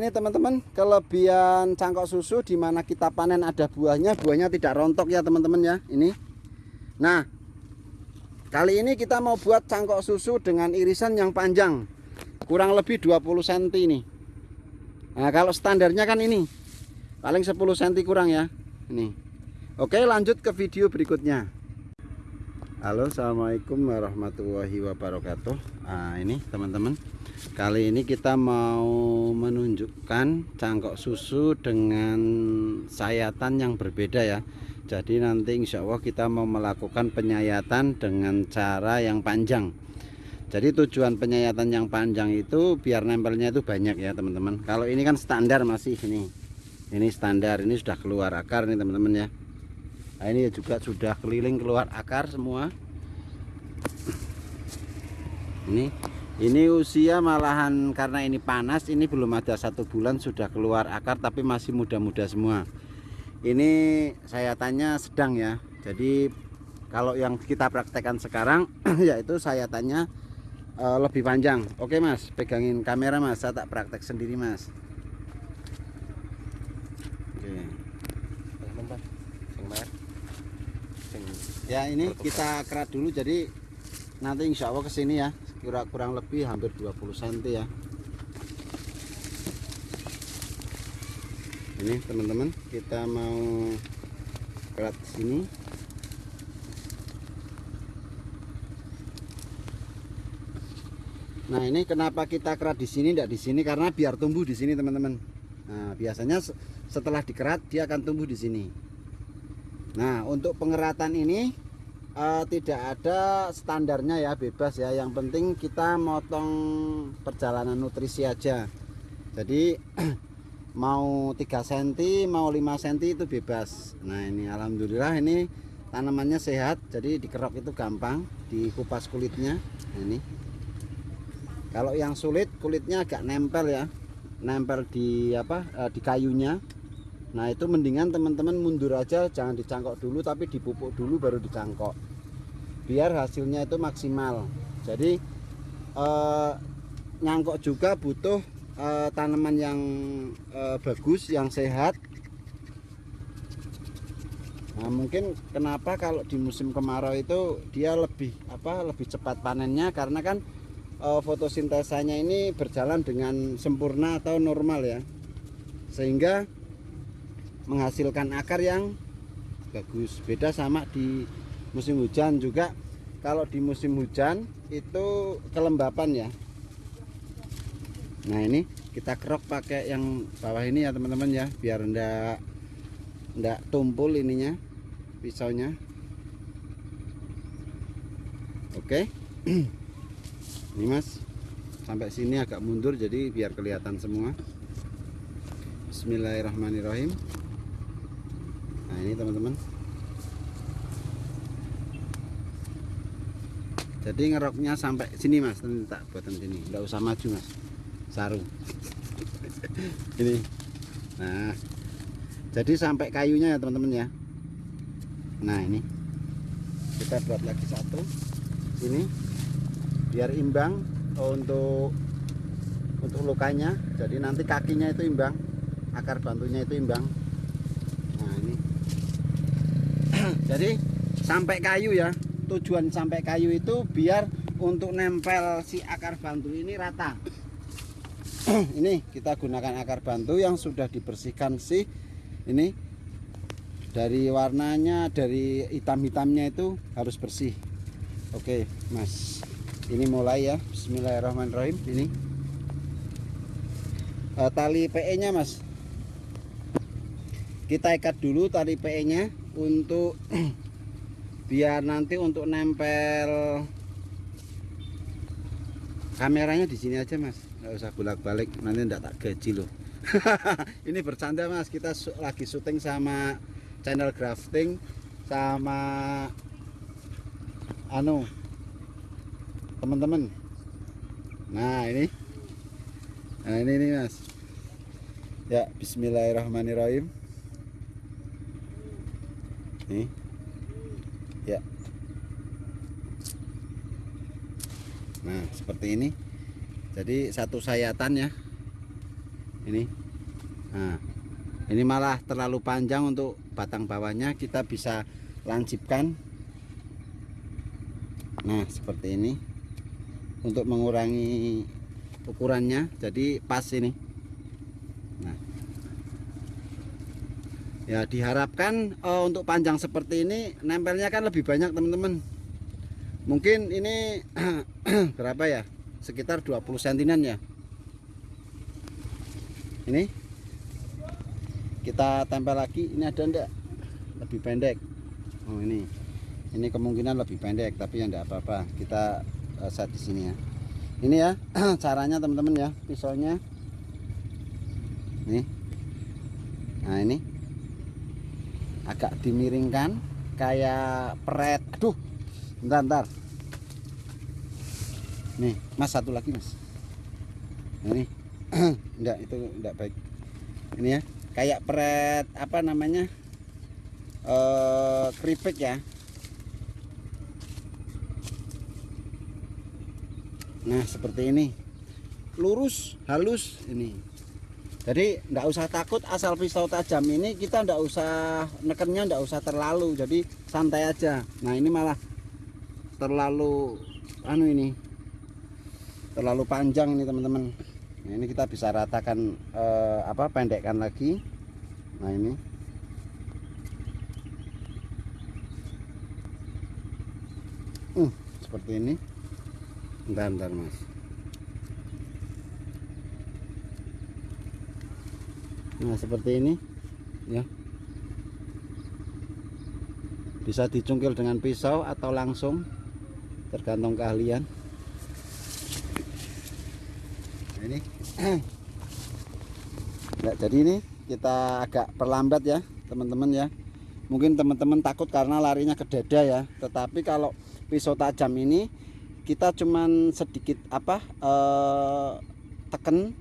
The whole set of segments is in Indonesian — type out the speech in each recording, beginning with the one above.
Ini teman-teman kelebihan cangkok susu di mana kita panen ada buahnya, buahnya tidak rontok ya teman-teman ya. Ini. Nah, kali ini kita mau buat cangkok susu dengan irisan yang panjang, kurang lebih 20 cm ini. Nah, kalau standarnya kan ini paling 10 cm kurang ya. Ini. Oke, lanjut ke video berikutnya. Halo, assalamualaikum warahmatullahi wabarakatuh. Nah, ini teman-teman Kali ini kita mau menunjukkan cangkok susu dengan sayatan yang berbeda ya. Jadi nanti insya Allah kita mau melakukan penyayatan dengan cara yang panjang. Jadi tujuan penyayatan yang panjang itu biar nempelnya itu banyak ya teman-teman. Kalau ini kan standar masih ini. Ini standar, ini sudah keluar akar nih teman-teman ya Nah ini juga sudah keliling keluar akar semua. Ini ini usia malahan karena ini panas ini belum ada satu bulan sudah keluar akar tapi masih muda-muda semua. Ini saya tanya sedang ya. Jadi kalau yang kita praktekkan sekarang yaitu saya tanya uh, lebih panjang. Oke mas pegangin kamera mas. Saya tak praktek sendiri mas ya ini kita kerat dulu jadi nanti insya Allah ke sini ya kira kurang lebih hampir 20 cm ya. Ini teman-teman kita mau kerat sini. Nah ini kenapa kita kerat di sini tidak di sini? Karena biar tumbuh di sini teman-teman. Nah biasanya setelah dikerat dia akan tumbuh di sini nah untuk pengeratan ini uh, tidak ada standarnya ya bebas ya. Yang penting kita motong perjalanan nutrisi aja. Jadi mau 3 cm mau 5 cm itu bebas. Nah ini Alhamdulillah ini tanamannya sehat jadi dikerok itu gampang dikupas kulitnya. Nah, ini. Kalau yang sulit kulitnya agak nempel ya. Nempel di apa uh, di kayunya Nah itu mendingan teman-teman mundur aja jangan dicangkok dulu tapi dipupuk dulu baru dicangkok. Biar hasilnya itu maksimal. Jadi eh, nyangkok juga butuh eh, tanaman yang eh, bagus yang sehat. Nah mungkin kenapa kalau di musim kemarau itu dia lebih apa lebih cepat panennya? Karena kan e, fotosintesanya ini berjalan dengan sempurna atau normal ya. Sehingga menghasilkan akar yang bagus. Beda sama di musim hujan juga. Kalau di musim hujan itu kelembapan ya. Nah ini kita kerok pakai yang bawah ini ya teman-teman ya biar ndak ndak tumpul ininya pisaunya. Oke. Ini mas. Sampai sini agak mundur jadi biar kelihatan semua. Bismillahirrahmanirrahim ini teman-teman. Jadi ngeroknya sampai sini mas. Nanti tak buatan sini. Nggak usah maju mas. Sarung ini. Nah. Jadi sampai kayunya ya teman-teman ya. Nah ini. Kita buat lagi satu. Ini. Biar imbang untuk untuk lukanya. Jadi nanti kakinya itu imbang. Akar bantunya itu imbang nah ini jadi sampai kayu ya. Tujuan sampai kayu itu biar untuk nempel si akar bantu ini rata. Ini kita gunakan akar bantu yang sudah dibersihkan sih ini. Dari warnanya dari hitam-hitamnya itu harus bersih. Oke mas. Ini mulai ya. Bismillahirrahmanirrahim. Ini. E, tali PE nya mas. Kita ikat dulu tali PE nya untuk biar nanti untuk nempel kameranya di sini aja mas. Nggak usah bolak-balik nanti enggak tak gaji loh. Ini bercanda mas. Kita lagi syuting sama channel grafting sama anu teman-teman nah ini. Nah ini nih mas. Ya bismillahirrahmanirrahim nih ya. Nah seperti ini. Jadi satu sayatan ya. Ini. Nah ini malah terlalu panjang untuk batang bawahnya. Kita bisa lancipkan. Nah seperti ini. Untuk mengurangi ukurannya. Jadi pas ini nah ya diharapkan uh, untuk panjang seperti ini nempelnya kan lebih banyak teman-teman. Mungkin ini berapa ya? Sekitar 20 sentinan ya. Ini. Kita tempel lagi. Ini ada enggak lebih pendek. Oh ini. Ini kemungkinan lebih pendek tapi yang enggak apa-apa. Kita uh, set di sini ya. Ini ya caranya teman-teman ya. Pisaunya. Nih. Nah ini agak dimiringkan kayak peret aduh bentar bentar. Nih mas satu lagi mas. Ini enggak itu enggak baik. Ini ya kayak peret apa namanya eh keripik ya. Nah seperti ini. Lurus halus ini jadi enggak usah takut asal pisau tajam ini kita enggak usah nekennya enggak usah terlalu. Jadi santai aja. Nah ini malah terlalu anu ini terlalu panjang nih teman-teman. Nah, ini kita bisa ratakan eh, apa pendekkan lagi. Nah ini. Uh, seperti ini. Bentar bentar mas nah seperti ini ya. Bisa dicungkil dengan pisau atau langsung tergantung keahlian. Nah, ini. Ya, jadi ini kita agak perlambat ya teman-teman ya. Mungkin teman-teman takut karena larinya ke dada ya. Tetapi kalau pisau tajam ini kita cuman sedikit apa eh, teken.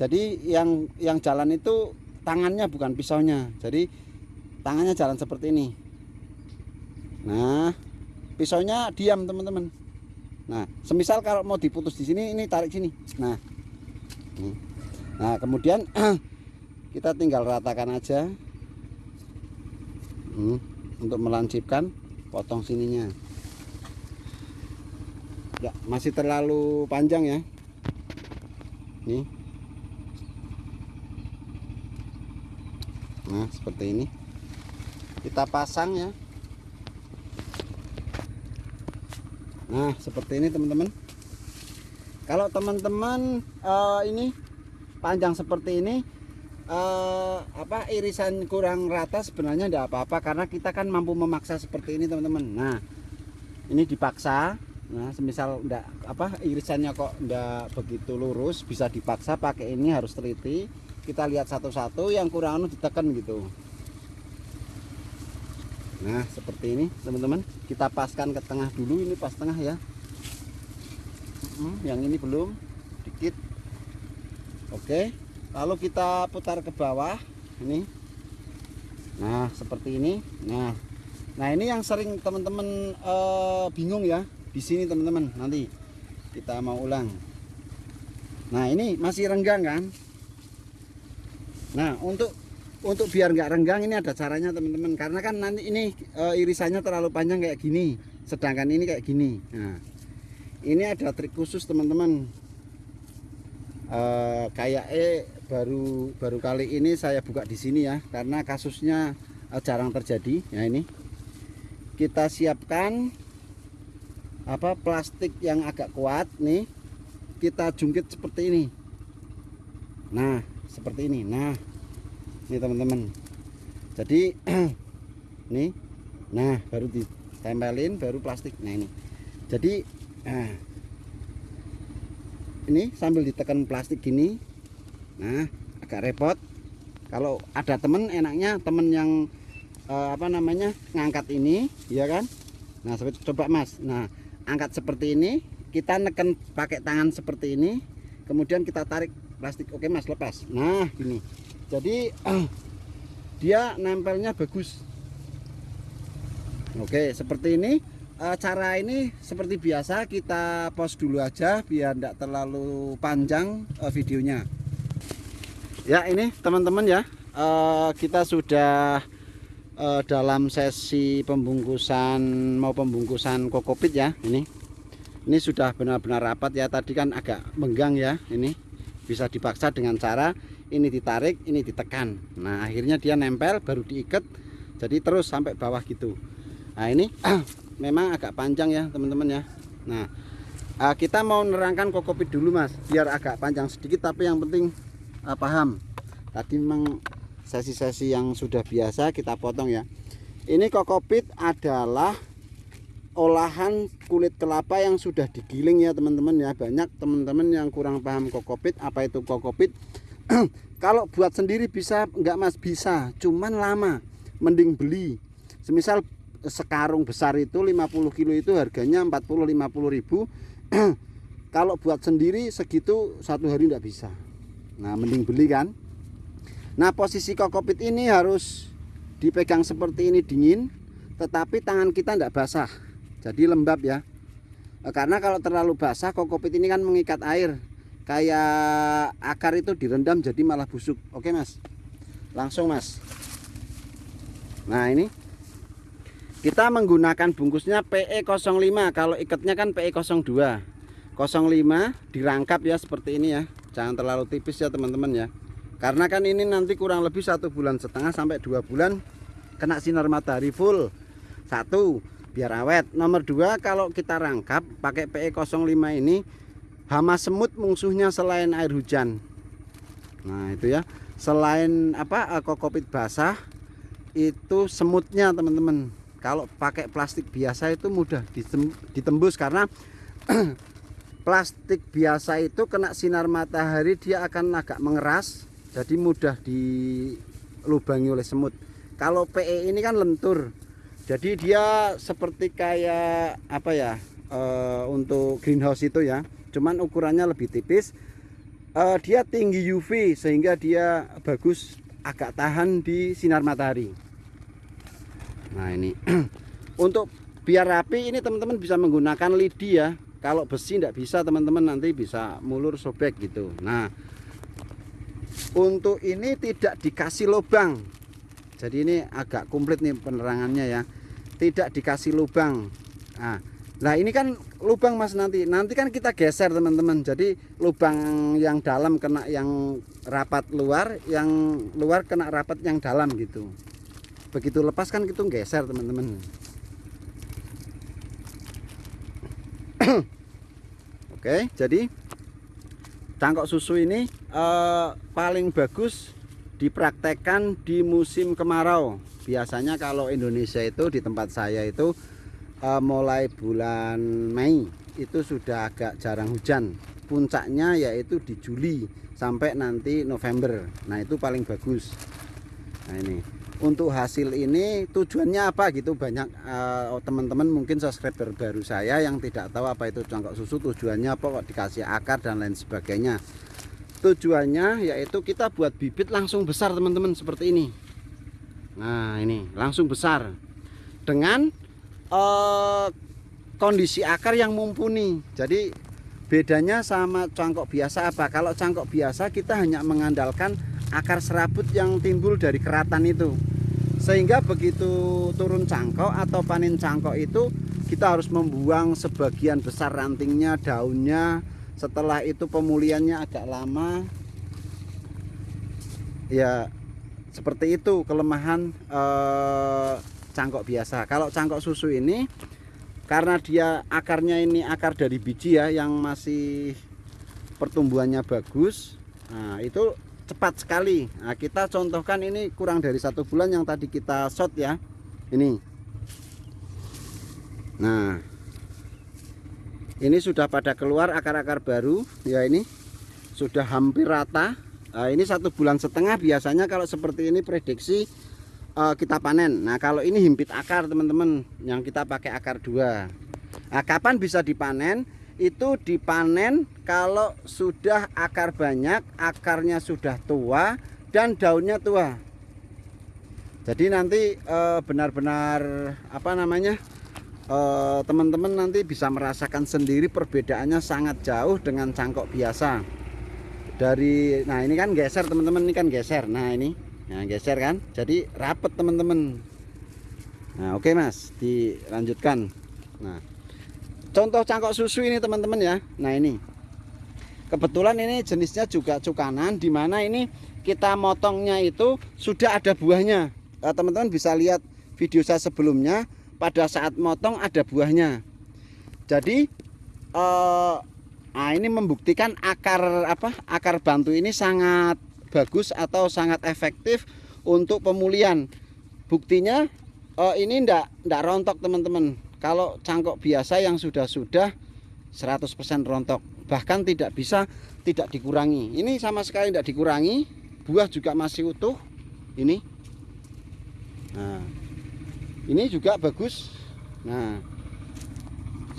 Jadi yang yang jalan itu tangannya bukan pisaunya. Jadi tangannya jalan seperti ini. Nah pisaunya diam teman-teman. Nah semisal kalau mau diputus di sini ini tarik sini. Nah nah kemudian kita tinggal ratakan aja. Hmm, untuk melancipkan potong sininya. Ya masih terlalu panjang ya. Nih nah seperti ini. Kita pasang ya. Nah seperti ini teman-teman. Kalau teman-teman uh, ini panjang seperti ini uh, apa irisan kurang rata sebenarnya tidak apa-apa karena kita kan mampu memaksa seperti ini teman-teman. Nah ini dipaksa. Nah, semisal enggak apa irisannya kok enggak begitu lurus, bisa dipaksa pakai ini harus teliti. Kita lihat satu-satu yang kurang anu ditekan gitu. Nah, seperti ini, teman-teman. Kita paskan ke tengah dulu, ini pas tengah ya. Hmm, yang ini belum dikit. Oke. Lalu kita putar ke bawah ini. Nah, seperti ini. Nah, nah ini yang sering teman-teman uh, bingung ya di sini teman-teman nanti kita mau ulang nah ini masih renggang kan nah untuk untuk biar nggak renggang ini ada caranya teman-teman. Karena kan nanti ini e, irisannya terlalu panjang kayak gini. Sedangkan ini kayak gini. Nah ini ada trik khusus teman-teman. E, kayak eh baru baru kali ini saya buka di sini ya karena kasusnya e, jarang terjadi. Ya ini. Kita siapkan apa plastik yang agak kuat nih. Kita jungkit seperti ini. Nah seperti ini. Nah ini teman-teman. Jadi nih nah baru ditempelin baru plastik. Nah ini. Jadi nah, ini sambil ditekan plastik gini. Nah agak repot. Kalau ada temen enaknya temen yang eh, apa namanya ngangkat ini ya kan? Nah coba mas. Nah angkat seperti ini kita neken pakai tangan seperti ini kemudian kita tarik plastik. Oke mas lepas. Nah gini. Jadi dia nempelnya bagus. Oke seperti ini. Uh, cara ini seperti biasa kita pause dulu aja biar tidak terlalu panjang uh, videonya. Ya ini teman-teman ya. Uh, kita sudah dalam sesi pembungkusan mau pembungkusan kokopit ya ini. Ini sudah benar-benar rapat ya. Tadi kan agak menggang ya ini bisa dipaksa dengan cara ini ditarik ini ditekan. Nah akhirnya dia nempel baru diikat. Jadi terus sampai bawah gitu. Nah ini memang agak panjang ya teman-teman ya. Nah uh, kita mau nerangkan kokopit dulu mas. Biar agak panjang sedikit tapi yang penting uh, paham. Tadi memang sesi-sesi yang sudah biasa kita potong ya. Ini kokopit adalah olahan kulit kelapa yang sudah digiling ya teman-teman ya. Banyak teman-teman yang kurang paham kokopit. Apa itu kokopit? Kalau buat sendiri bisa enggak mas? Bisa. Cuman lama. Mending beli. Semisal sekarung besar itu 50 kilo itu harganya 40-50 ribu. Kalau buat sendiri segitu satu hari enggak bisa. Nah mending beli kan? Nah posisi kokopit ini harus dipegang seperti ini dingin tetapi tangan kita enggak basah jadi lembab ya. Eh, karena kalau terlalu basah kokopit ini kan mengikat air. Kayak akar itu direndam jadi malah busuk. Oke mas? Langsung mas. Nah ini. Kita menggunakan bungkusnya PE05 kalau ikatnya kan PE02 05 dirangkap ya seperti ini ya. Jangan terlalu tipis ya teman-teman ya. Karena kan ini nanti kurang lebih satu bulan setengah sampai dua bulan kena sinar matahari full. Satu biar awet. Nomor dua kalau kita rangkap pakai PE05 ini hama semut musuhnya selain air hujan. Nah itu ya. Selain apa eh, kokopit basah itu semutnya teman-teman. Kalau pakai plastik biasa itu mudah ditembus karena plastik biasa itu kena sinar matahari dia akan agak mengeras jadi mudah dilubangi oleh semut. Kalau PE ini kan lentur jadi dia seperti kayak apa ya uh, untuk greenhouse itu ya. Cuman ukurannya lebih tipis. Uh, dia tinggi UV sehingga dia bagus agak tahan di sinar matahari. Nah ini. Untuk biar rapi ini teman-teman bisa menggunakan lidi ya. Kalau besi tidak bisa teman-teman nanti bisa mulur sobek gitu. Nah untuk ini tidak dikasih lubang. Jadi ini agak komplit nih penerangannya ya tidak dikasih lubang. Nah, nah ini kan lubang mas nanti. Nanti kan kita geser teman-teman. Jadi lubang yang dalam kena yang rapat luar yang luar kena rapat yang dalam gitu. Begitu lepas kan kita geser teman-teman. Oke jadi cangkok susu ini eh, paling bagus dipraktekkan di musim kemarau biasanya kalau Indonesia itu di tempat saya itu uh, mulai bulan Mei itu sudah agak jarang hujan. Puncaknya yaitu di Juli sampai nanti November. Nah itu paling bagus. Nah ini. Untuk hasil ini tujuannya apa gitu? Banyak uh, teman-teman mungkin subscriber baru saya yang tidak tahu apa itu cangkok susu tujuannya apa kok dikasih akar dan lain sebagainya. Tujuannya yaitu kita buat bibit langsung besar teman-teman seperti ini nah ini langsung besar. Dengan uh, kondisi akar yang mumpuni. Jadi bedanya sama cangkok biasa apa? Kalau cangkok biasa kita hanya mengandalkan akar serabut yang timbul dari keratan itu. Sehingga begitu turun cangkok atau panen cangkok itu kita harus membuang sebagian besar rantingnya daunnya. Setelah itu pemulihannya agak lama. Ya seperti itu kelemahan eh, cangkok biasa. Kalau cangkok susu ini karena dia akarnya ini akar dari biji ya yang masih pertumbuhannya bagus nah itu cepat sekali. Nah kita contohkan ini kurang dari satu bulan yang tadi kita shot ya. Ini. Nah ini sudah pada keluar akar-akar baru ya ini sudah hampir rata Nah, ini satu bulan setengah biasanya kalau seperti ini prediksi uh, kita panen. Nah kalau ini himpit akar teman-teman yang kita pakai akar dua. Nah, kapan bisa dipanen? Itu dipanen kalau sudah akar banyak, akarnya sudah tua dan daunnya tua. Jadi nanti eh, benar-benar uh, apa namanya? Eh, teman-teman nanti bisa merasakan sendiri perbedaannya sangat jauh dengan cangkok biasa dari nah ini kan geser teman-teman ini kan geser. Nah ini nah geser kan? Jadi rapet teman-teman. Nah oke mas dilanjutkan. Nah contoh cangkok susu ini teman-teman ya. Nah ini. Kebetulan ini jenisnya juga cukanan di mana ini kita motongnya itu sudah ada buahnya. Eh, teman-teman bisa lihat video saya sebelumnya pada saat motong ada buahnya. Jadi eh, Nah, ini membuktikan akar apa? Akar bantu ini sangat bagus atau sangat efektif untuk pemulihan. Buktinya oh, ini ndak ndak rontok, teman-teman. Kalau cangkok biasa yang sudah-sudah 100% rontok, bahkan tidak bisa tidak dikurangi. Ini sama sekali tidak dikurangi. Buah juga masih utuh. Ini. Nah. Ini juga bagus. Nah.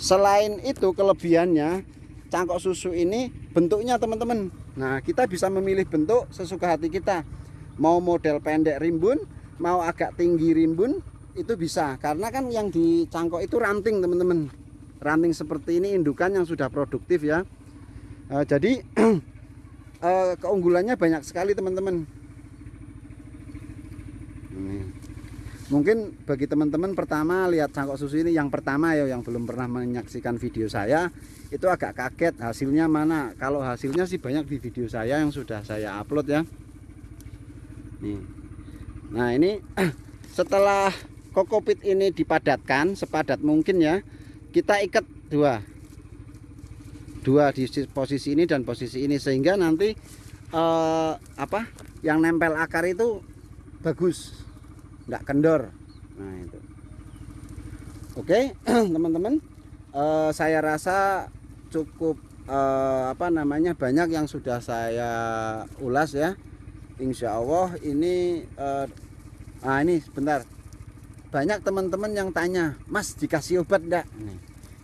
Selain itu kelebihannya cangkok susu ini bentuknya teman-teman. Nah kita bisa memilih bentuk sesuka hati kita. Mau model pendek rimbun mau agak tinggi rimbun itu bisa. Karena kan yang di cangkok itu ranting teman-teman. Ranting seperti ini indukan yang sudah produktif ya. Uh, jadi uh, keunggulannya banyak sekali teman-teman mungkin bagi teman-teman pertama lihat cangkok susu ini yang pertama ya yang belum pernah menyaksikan video saya itu agak kaget hasilnya mana. Kalau hasilnya sih banyak di video saya yang sudah saya upload ya. Nih. Nah ini setelah kokopit ini dipadatkan sepadat mungkin ya kita ikat dua. Dua di posisi ini dan posisi ini sehingga nanti eh, apa yang nempel akar itu bagus nggak kendor. Nah itu. Oke teman-teman. Uh, saya rasa cukup uh, apa namanya banyak yang sudah saya ulas ya. Insya Allah ini uh, nah ini sebentar. Banyak teman-teman yang tanya Mas dikasih obat enggak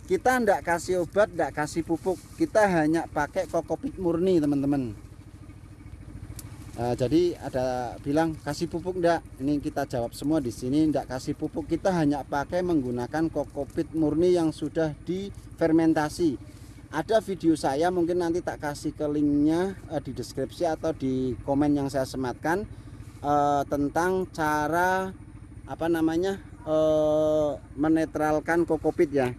kita enggak kasih obat enggak kasih pupuk. Kita hanya pakai kokopit murni teman-teman Nah, jadi ada bilang kasih pupuk enggak? Ini kita jawab semua di sini enggak kasih pupuk. Kita hanya pakai menggunakan kokopit murni yang sudah difermentasi. Ada video saya mungkin nanti tak kasih ke linknya eh, di deskripsi atau di komen yang saya sematkan eh, tentang cara apa namanya eh, menetralkan kokopit ya.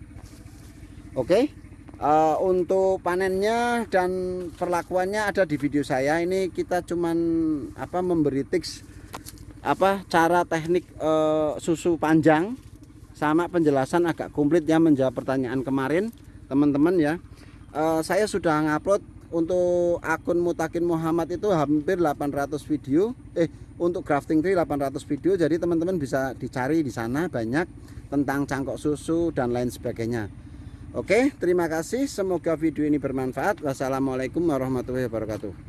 Oke. Okay? Uh, untuk panennya dan perlakuannya ada di video saya. Ini kita cuman apa memberi tips apa cara teknik uh, susu panjang sama penjelasan agak komplit ya menjawab pertanyaan kemarin teman-teman ya. Uh, saya sudah ngupload untuk akun Mutakin Muhammad itu hampir 800 video. Eh untuk grafting tree 800 video. Jadi teman-teman bisa dicari di sana banyak tentang cangkok susu dan lain sebagainya Oke, terima kasih. Semoga video ini bermanfaat. Wassalamualaikum warahmatullahi wabarakatuh.